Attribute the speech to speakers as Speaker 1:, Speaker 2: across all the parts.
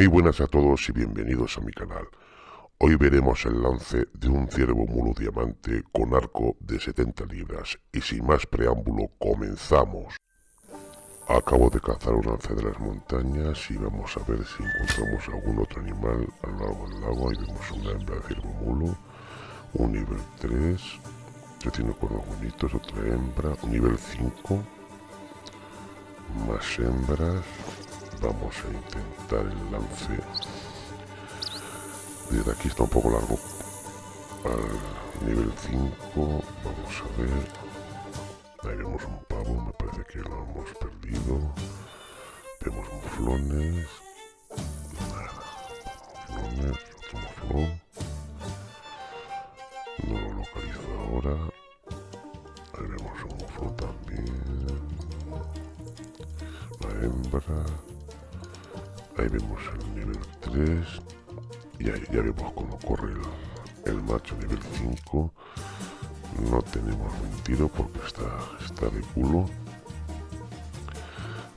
Speaker 1: Muy buenas a todos y bienvenidos a mi canal. Hoy veremos el lance de un ciervo mulo diamante con arco de 70 libras y sin más preámbulo comenzamos. Acabo de cazar un lance de las montañas y vamos a ver si encontramos algún otro animal a lo largo del lago. Ahí vemos una hembra de ciervo mulo, un nivel 3, que tiene cuernos bonitos, otra hembra, un nivel 5, más hembras, vamos a intentar el lance. Desde aquí está un poco largo. Al nivel 5 vamos a ver. Ahí vemos un pavo me parece que lo hemos perdido. Vemos muflones muflones otro muflón no lo localizo ahora. Ahí vemos un muflón también. La hembra ahí vemos el nivel 3 y ahí ya vemos cómo corre el, macho nivel 5 no tenemos mentido porque está, está de culo.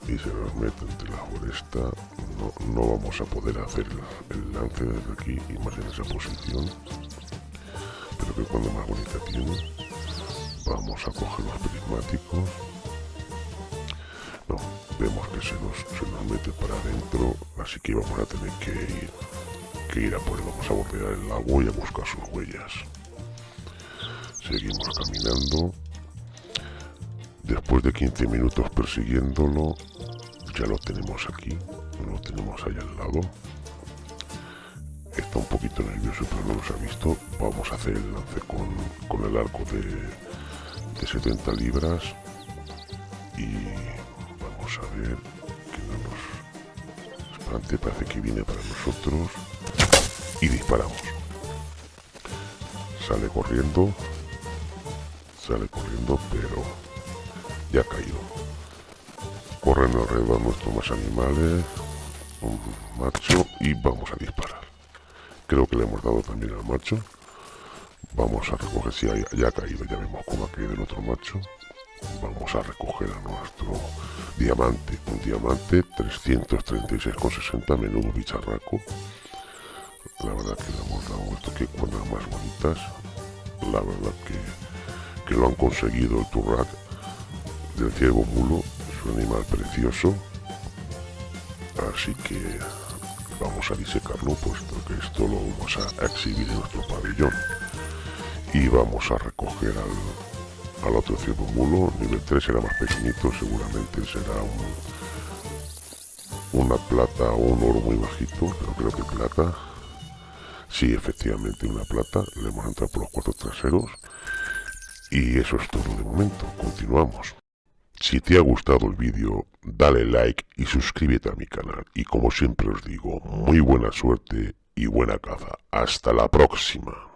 Speaker 1: Y se nos mete entre la foresta. No, no vamos a poder hacer el, lance desde aquí y más en esa posición. Pero que cuando más bonita tiene. Vamos a coger los prismáticos vemos que se nos, se nos mete para adentro, así que vamos a tener que ir, que ir a por él. Vamos a bordear el lago y a buscar sus huellas. Seguimos caminando. Después de 15 minutos persiguiéndolo, ya lo tenemos aquí, lo tenemos ahí al lado. Está un poquito nervioso, pero no nos ha visto. Vamos a hacer el lance con, con el arco de, de 70 libras y Ver que no nos espante, parece que viene para nosotros. Y disparamos. Sale corriendo. Sale corriendo, pero ya ha caído. Corren alrededor nuestros más animales. Un macho y vamos a disparar. Creo que le hemos dado también al macho. Vamos a recoger, si ya ha caído, ya vemos cómo ha caído el otro macho vamos a recoger a nuestro diamante un diamante 336,60 menudo bicharraco. La verdad que le hemos dado esto que cuerdas más bonitas. La verdad que, que lo han conseguido el turrac del ciervo mulo. Es un animal precioso. Así que vamos a disecarlo puesto que esto lo vamos a exhibir en nuestro pabellón. Y vamos a recoger al, al otro ciervo mulo, nivel 3 será más pequeñito, seguramente será una plata o un oro muy bajito, pero creo que plata. Sí, efectivamente una plata, le hemos entrado por los cuatro traseros. Y eso es todo de momento, continuamos. Si te ha gustado el vídeo, dale like y suscríbete a mi canal. Y como siempre os digo, muy buena suerte y buena caza. Hasta la próxima.